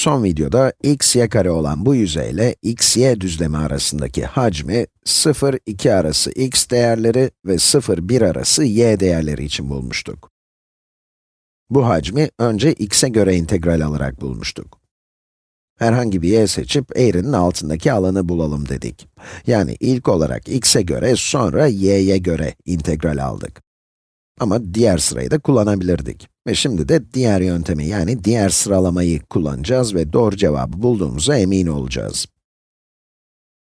Son videoda x, y kare olan bu yüzeyle x, y düzlemi arasındaki hacmi 0, 2 arası x değerleri ve 0, 1 arası y değerleri için bulmuştuk. Bu hacmi önce x'e göre integral alarak bulmuştuk. Herhangi bir y seçip eğrinin altındaki alanı bulalım dedik. Yani ilk olarak x'e göre, sonra y'ye göre integral aldık. Ama diğer sırayı da kullanabilirdik. Ve şimdi de diğer yöntemi yani diğer sıralamayı kullanacağız ve doğru cevabı bulduğumuza emin olacağız.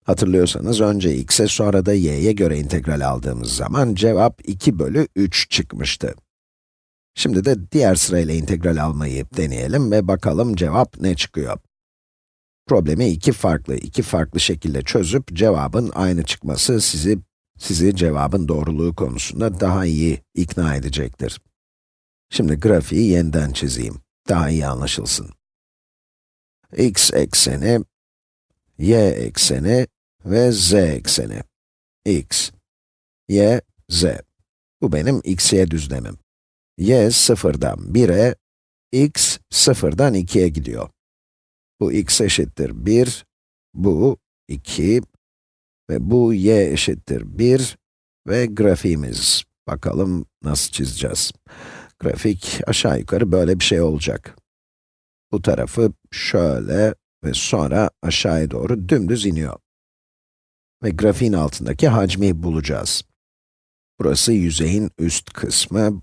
Hatırlıyorsanız önce x'e sonra da y'ye göre integral aldığımız zaman cevap 2 bölü 3 çıkmıştı. Şimdi de diğer sırayla integral almayı deneyelim ve bakalım cevap ne çıkıyor. Problemi iki farklı, iki farklı şekilde çözüp cevabın aynı çıkması sizi sizi cevabın doğruluğu konusunda daha iyi ikna edecektir. Şimdi grafiği yeniden çizeyim, daha iyi anlaşılsın. x ekseni, y ekseni ve z ekseni. x, y, z. Bu benim x, y düzlemim. y sıfırdan 1'e, x sıfırdan 2'ye gidiyor. Bu x eşittir 1, bu 2, ve bu y eşittir 1 ve grafiğimiz. Bakalım nasıl çizeceğiz. Grafik aşağı yukarı böyle bir şey olacak. Bu tarafı şöyle ve sonra aşağıya doğru dümdüz iniyor. Ve grafiğin altındaki hacmi bulacağız. Burası yüzeyin üst kısmı.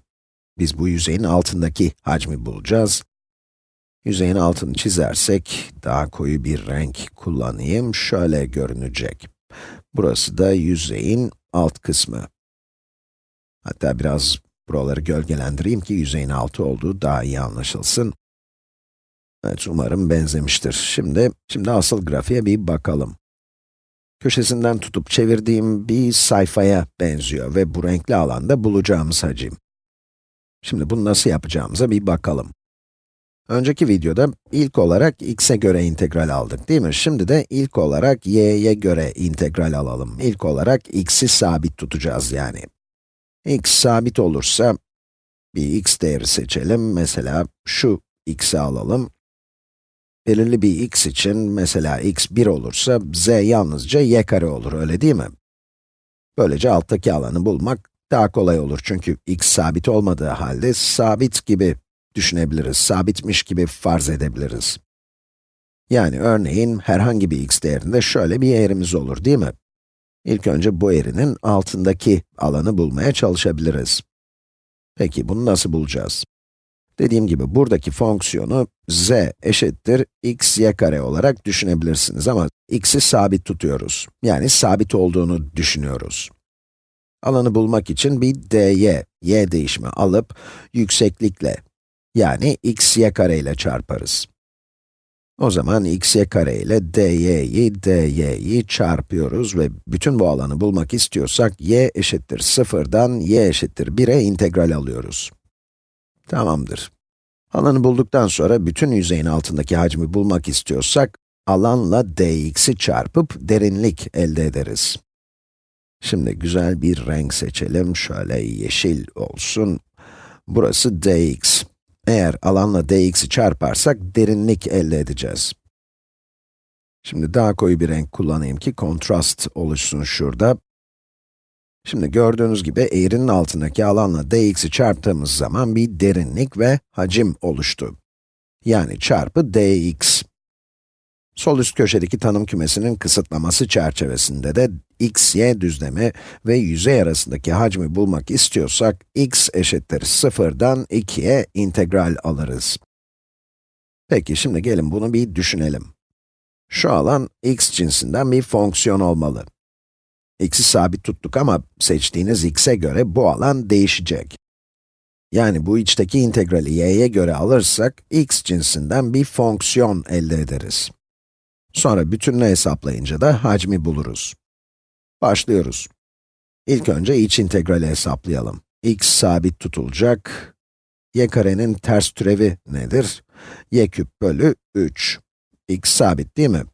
Biz bu yüzeyin altındaki hacmi bulacağız. Yüzeyin altını çizersek, daha koyu bir renk kullanayım, şöyle görünecek. Burası da yüzeyin alt kısmı. Hatta biraz buraları gölgelendireyim ki yüzeyin altı olduğu daha iyi anlaşılsın. Evet, umarım benzemiştir. Şimdi, şimdi asıl grafiğe bir bakalım. Köşesinden tutup çevirdiğim bir sayfaya benziyor ve bu renkli alanda bulacağımız hacim. Şimdi bunu nasıl yapacağımıza bir bakalım. Önceki videoda ilk olarak x'e göre integral aldık değil mi? Şimdi de ilk olarak y'ye göre integral alalım. İlk olarak x'i sabit tutacağız yani. x sabit olursa, bir x değeri seçelim. Mesela şu x'i alalım. Belirli bir x için, mesela x 1 olursa, z yalnızca y kare olur, öyle değil mi? Böylece alttaki alanı bulmak daha kolay olur çünkü x sabit olmadığı halde sabit gibi düşünebiliriz, sabitmiş gibi farz edebiliriz. Yani örneğin herhangi bir x değerinde şöyle bir eğrimiz olur değil mi? İlk önce bu eğrinin altındaki alanı bulmaya çalışabiliriz. Peki bunu nasıl bulacağız? Dediğim gibi buradaki fonksiyonu z eşittir x y kare olarak düşünebilirsiniz ama x'i sabit tutuyoruz. Yani sabit olduğunu düşünüyoruz. Alanı bulmak için bir dy, y değişimi alıp yükseklikle yani x y kare ile çarparız. O zaman x y kare ile dy'yi, dy'yi çarpıyoruz ve bütün bu alanı bulmak istiyorsak y eşittir 0'dan y eşittir 1'e integral alıyoruz. Tamamdır. Alanı bulduktan sonra bütün yüzeyin altındaki hacmi bulmak istiyorsak, alanla dx'i çarpıp derinlik elde ederiz. Şimdi güzel bir renk seçelim, şöyle yeşil olsun. Burası dx. Eğer alanla dx'i çarparsak derinlik elde edeceğiz. Şimdi daha koyu bir renk kullanayım ki kontrast oluşsun şurada. Şimdi gördüğünüz gibi eğrinin altındaki alanla dx'i çarptığımız zaman bir derinlik ve hacim oluştu. Yani çarpı dx. Sol üst köşedeki tanım kümesinin kısıtlaması çerçevesinde de x, y düzlemi ve yüzey arasındaki hacmi bulmak istiyorsak, x eşittir 0'dan 2'ye integral alırız. Peki, şimdi gelin bunu bir düşünelim. Şu alan x cinsinden bir fonksiyon olmalı. x'i sabit tuttuk ama seçtiğiniz x'e göre bu alan değişecek. Yani bu içteki integrali y'ye göre alırsak, x cinsinden bir fonksiyon elde ederiz. Sonra bütününü hesaplayınca da hacmi buluruz. Başlıyoruz. İlk önce iç integrali hesaplayalım. x sabit tutulacak. y karenin ters türevi nedir? y küp bölü 3. x sabit değil mi?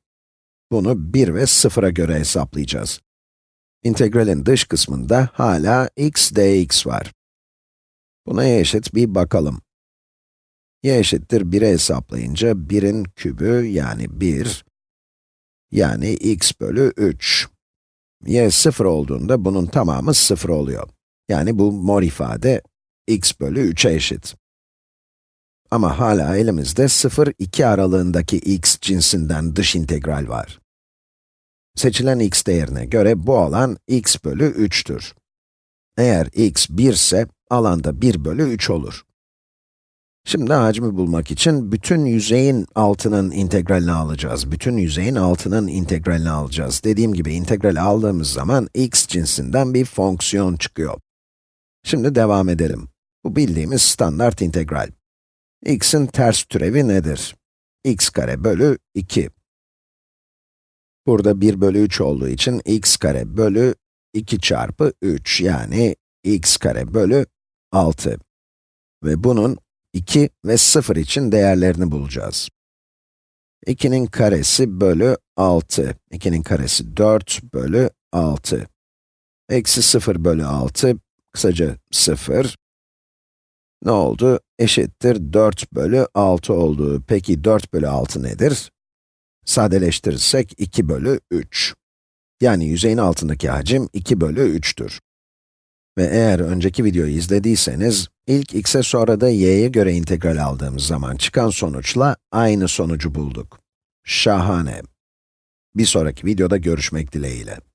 Bunu 1 ve 0'a göre hesaplayacağız. İntegralin dış kısmında hala x dx var. Buna eşit bir bakalım. y eşittir 1'e hesaplayınca 1'in kübü yani 1, yani x bölü 3. y 0 olduğunda bunun tamamı 0 oluyor. Yani bu mor ifade x bölü 3'e eşit. Ama hala elimizde 0-2 aralığındaki x cinsinden dış integral var. Seçilen x değerine göre bu alan x bölü 3'tür. Eğer x 1 ise alanda 1 bölü 3 olur. Şimdi hacmi bulmak için bütün yüzeyin altının integralini alacağız. Bütün yüzeyin altının integralini alacağız. Dediğim gibi integral aldığımız zaman x cinsinden bir fonksiyon çıkıyor. Şimdi devam edelim. Bu bildiğimiz standart integral. x'in ters türevi nedir? x kare bölü 2. Burada 1 bölü 3 olduğu için x kare bölü 2 çarpı 3 yani x kare bölü 6. Ve bunun 2 ve 0 için değerlerini bulacağız. 2'nin karesi bölü 6. 2'nin karesi 4 bölü 6. Eksi 0 bölü 6, kısaca 0. Ne oldu? Eşittir 4 bölü 6 oldu. Peki 4 bölü 6 nedir? Sadeleştirirsek 2 bölü 3. Yani yüzeyin altındaki hacim 2 bölü 3'tür. Ve eğer önceki videoyu izlediyseniz, ilk x'e sonra da y'ye göre integral aldığımız zaman çıkan sonuçla aynı sonucu bulduk. Şahane. Bir sonraki videoda görüşmek dileğiyle.